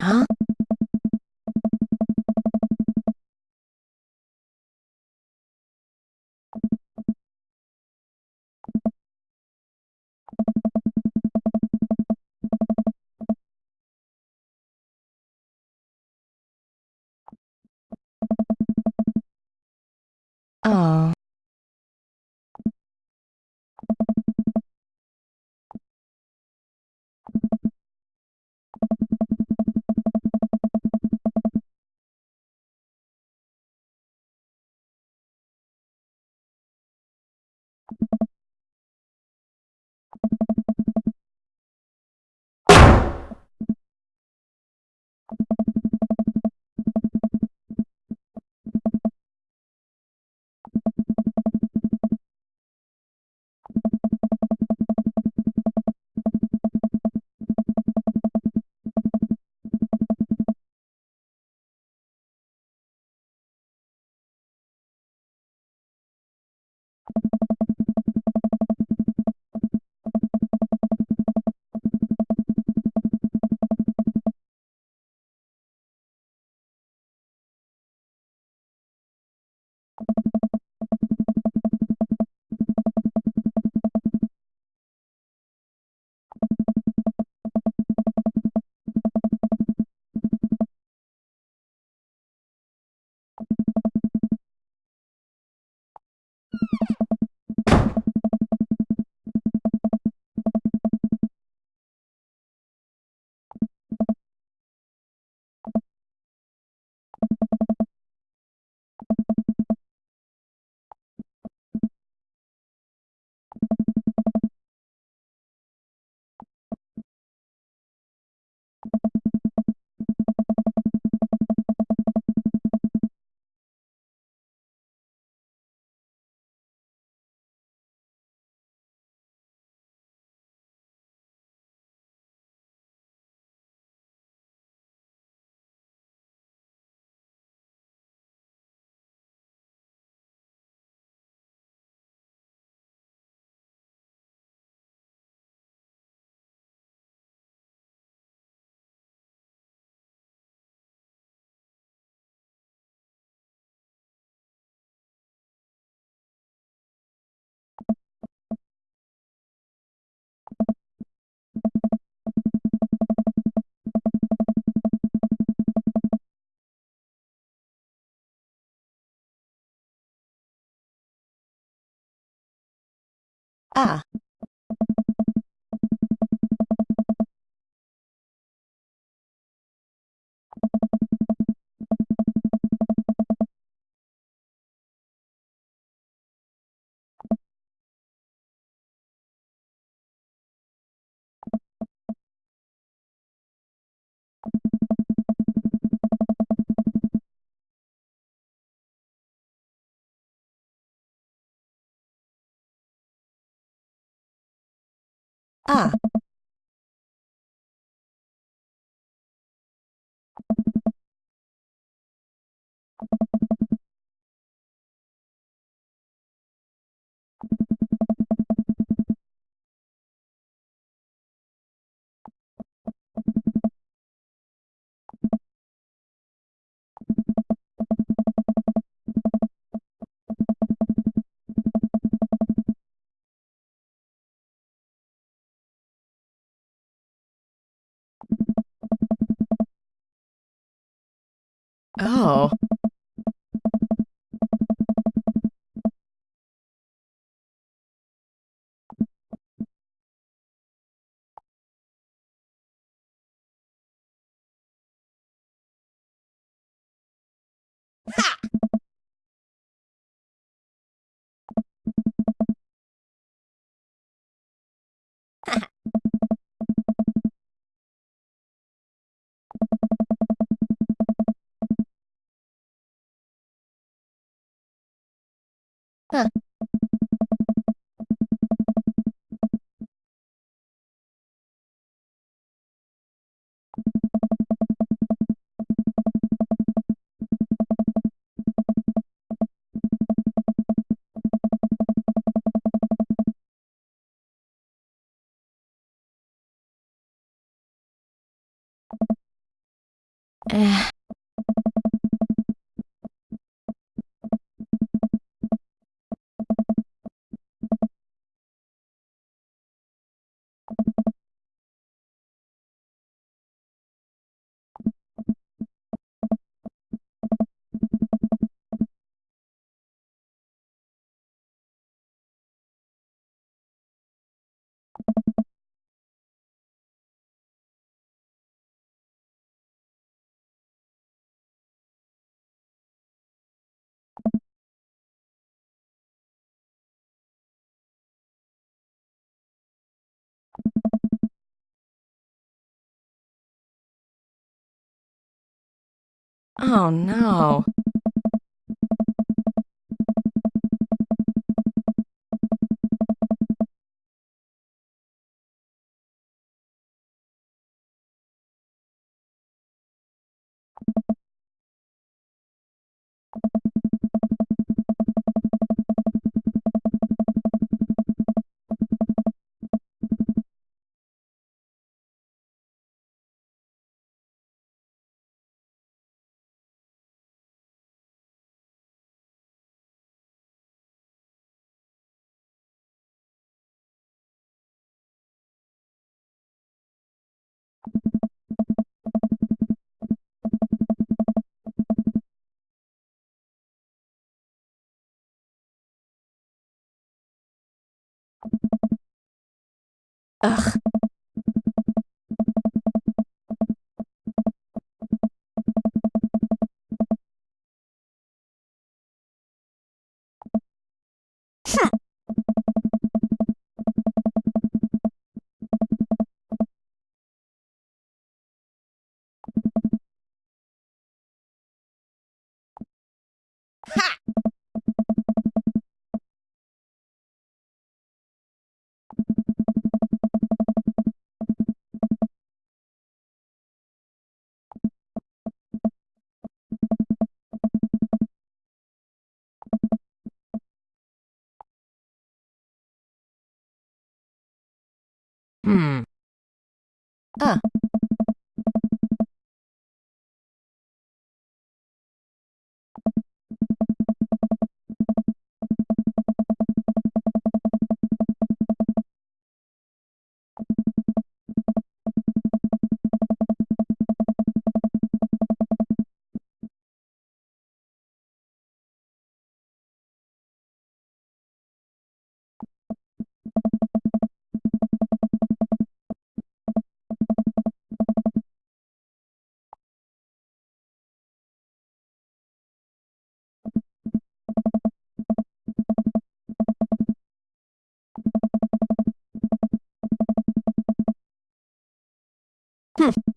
ああ。Ah. Ah. Oh. まあ、えー。Oh no. Ugh. 嗯。嗯。Hmm.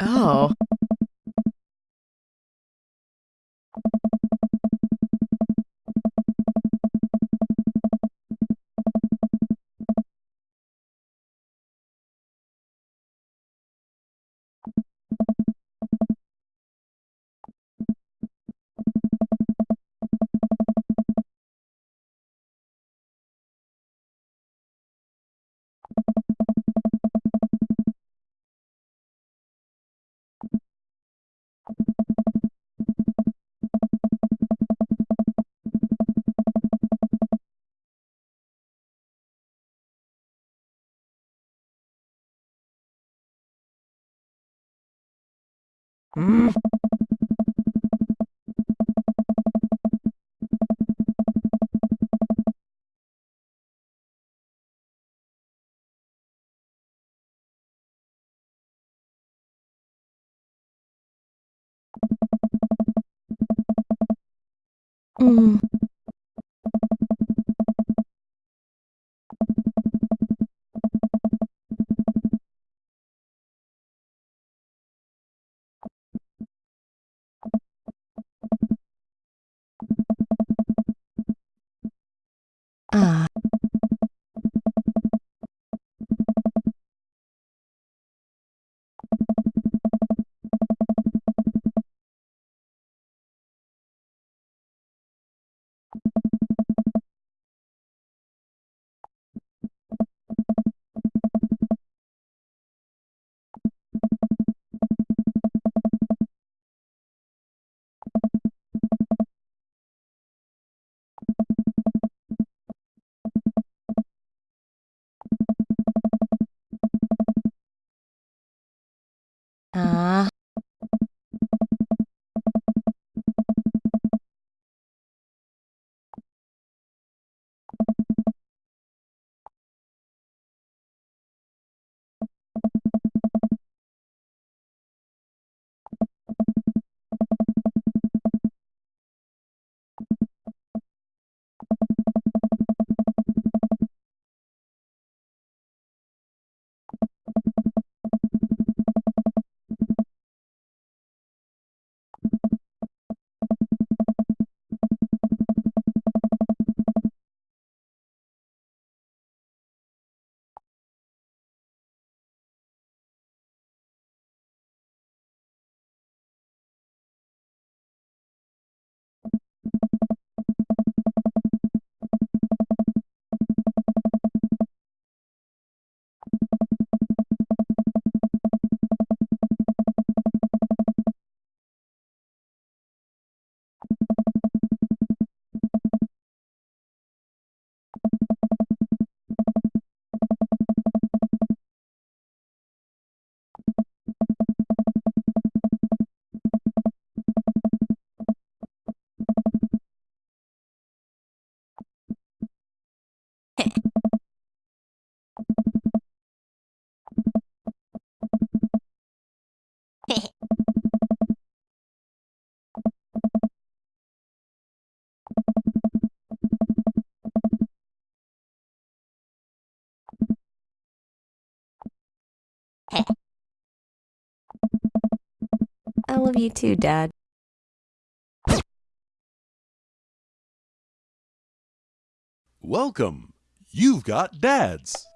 Oh. うん。ああ。you 啊。Love you too, Dad. Welcome. You've got dads.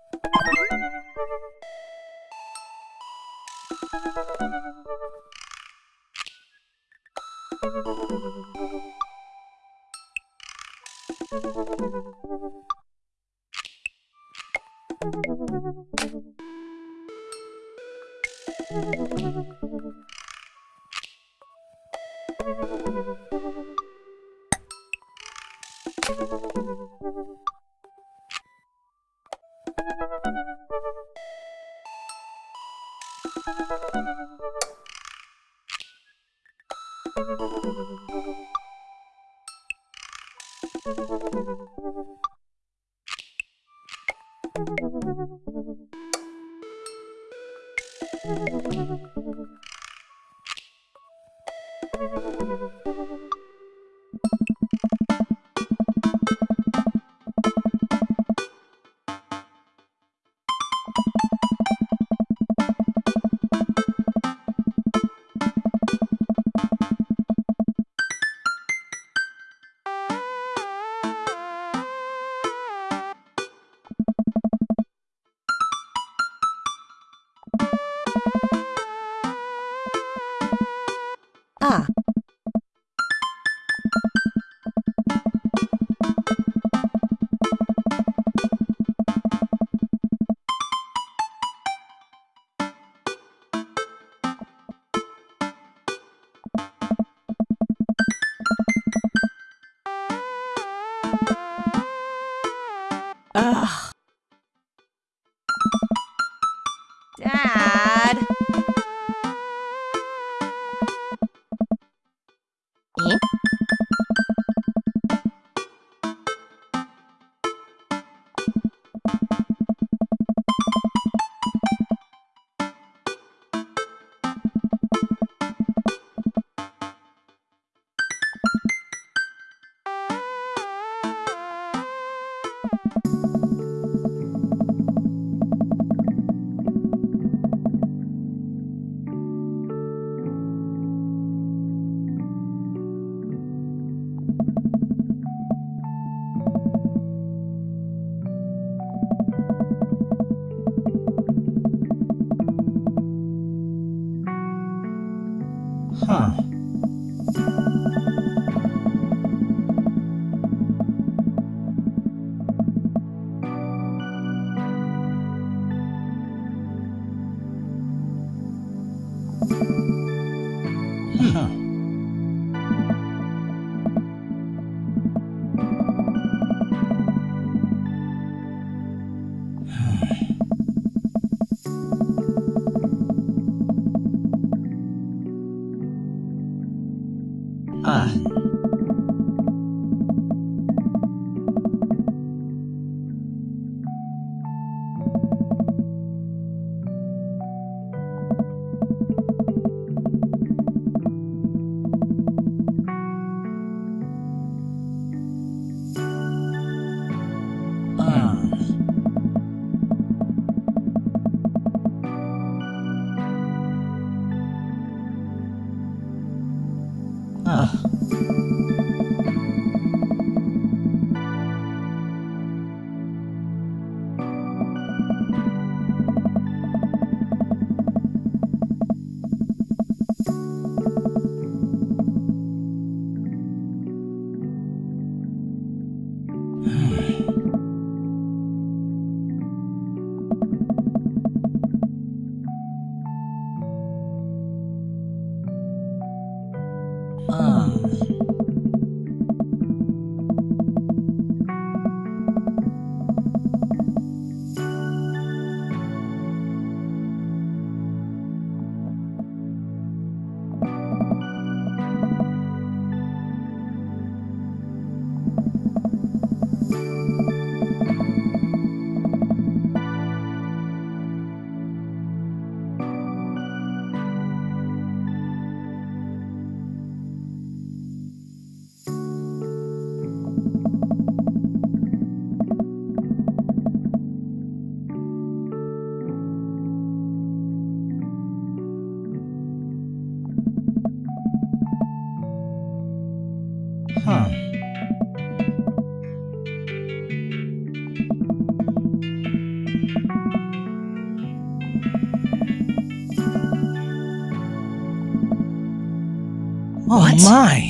My!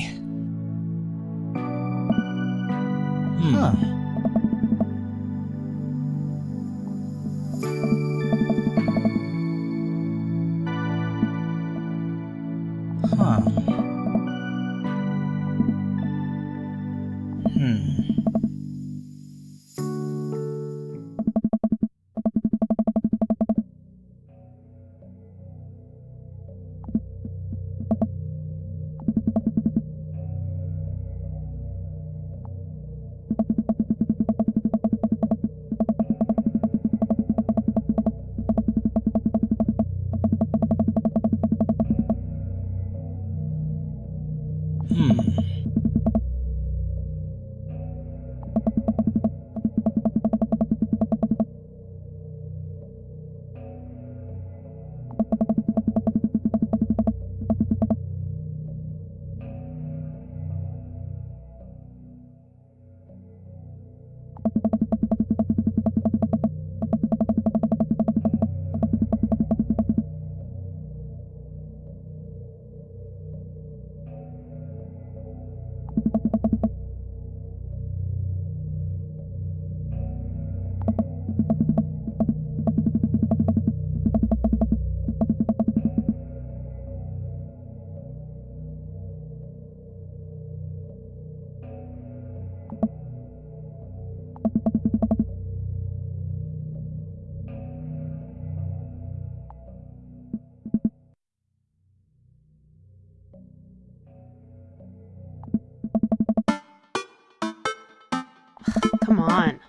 Come on.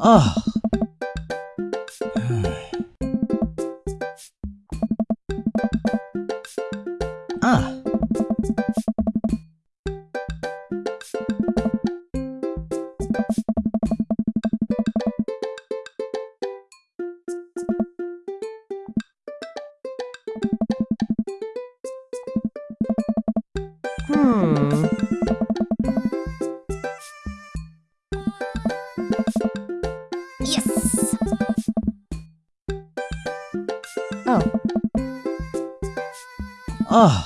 啊。Ah.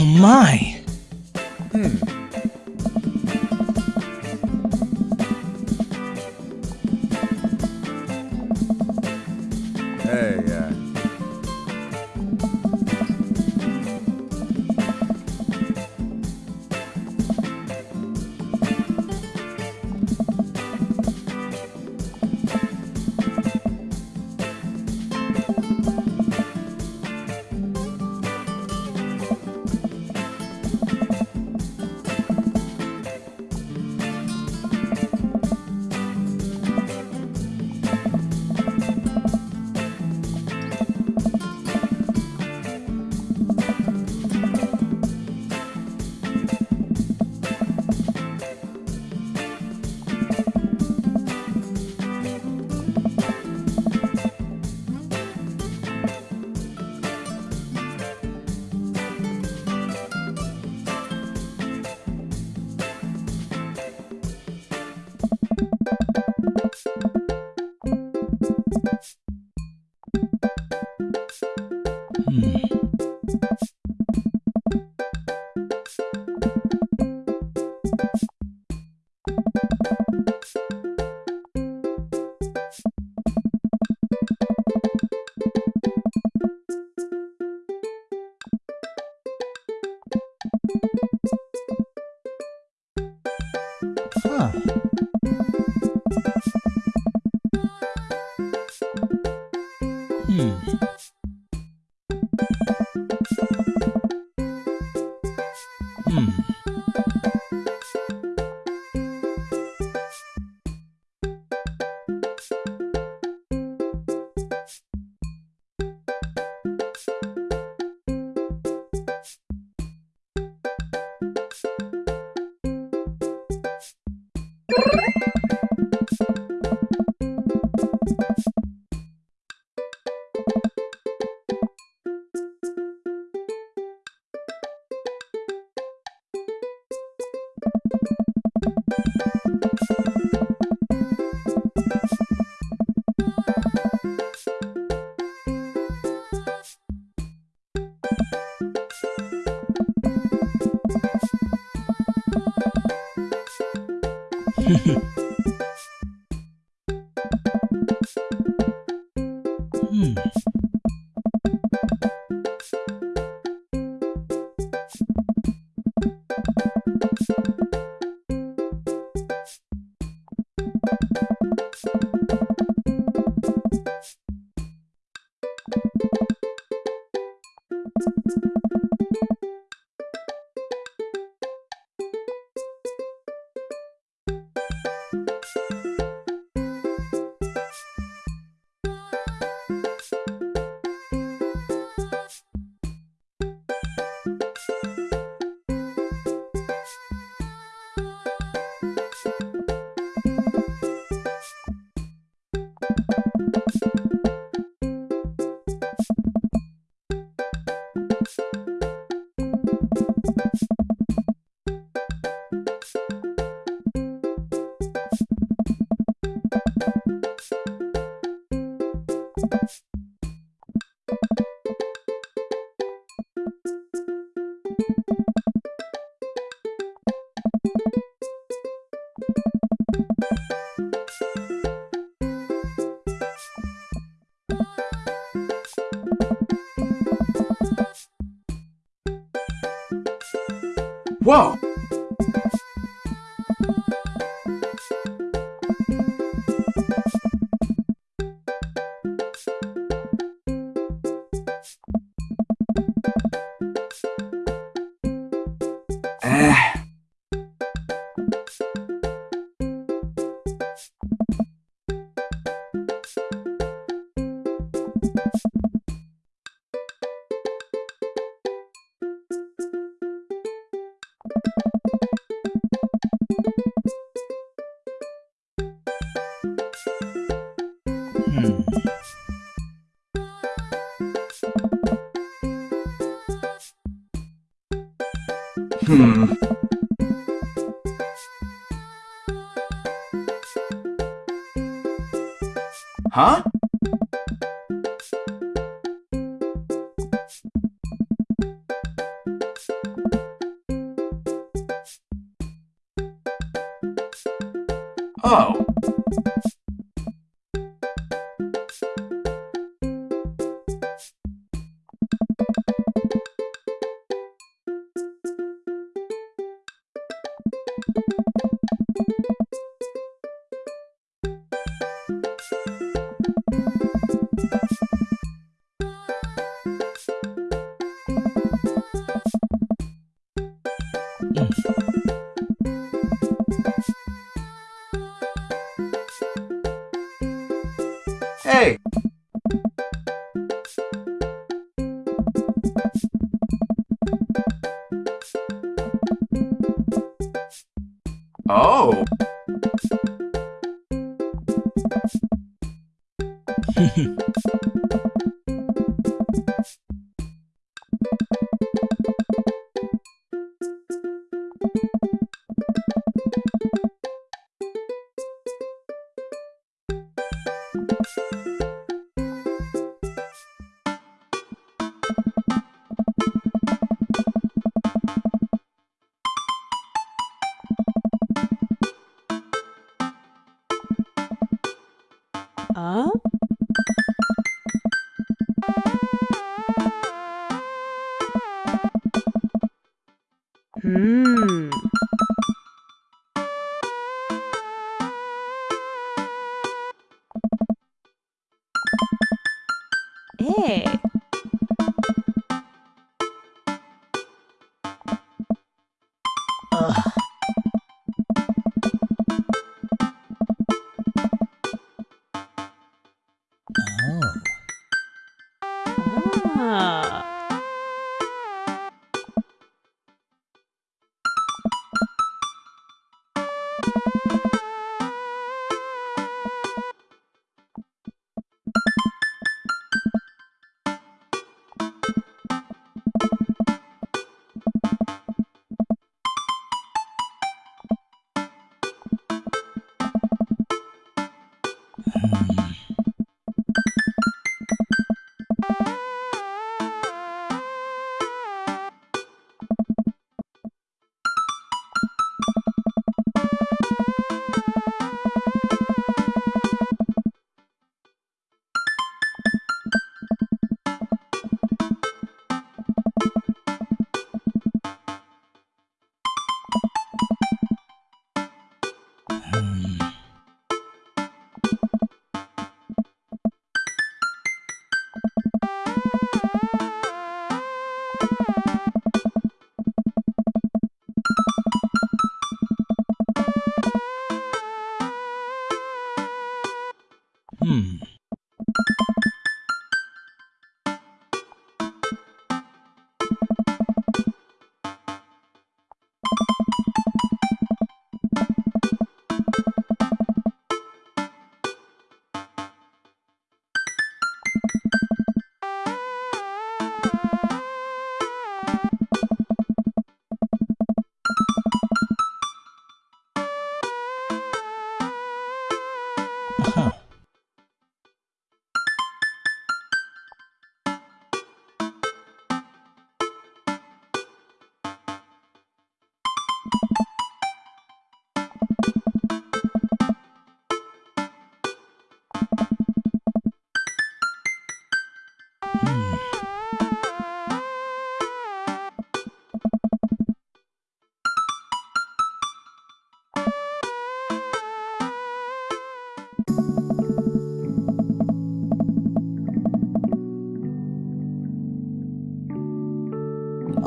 Oh my! Hmm. Huh? Hehe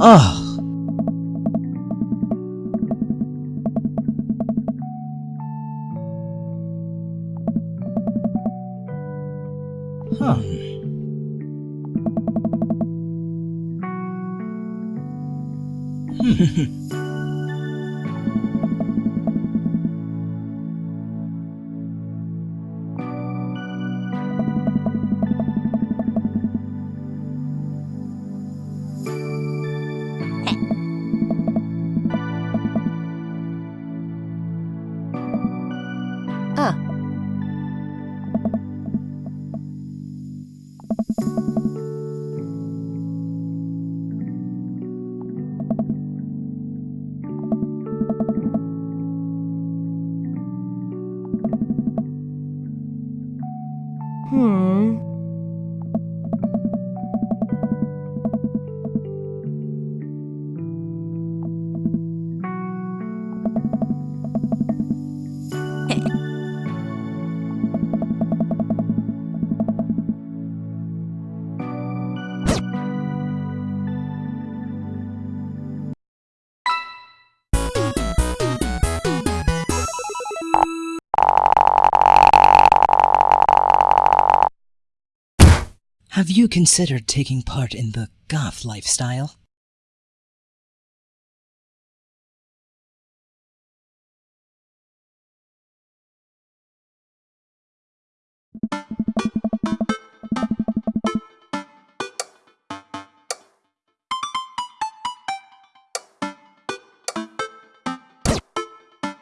Ah considered taking part in the goth lifestyle?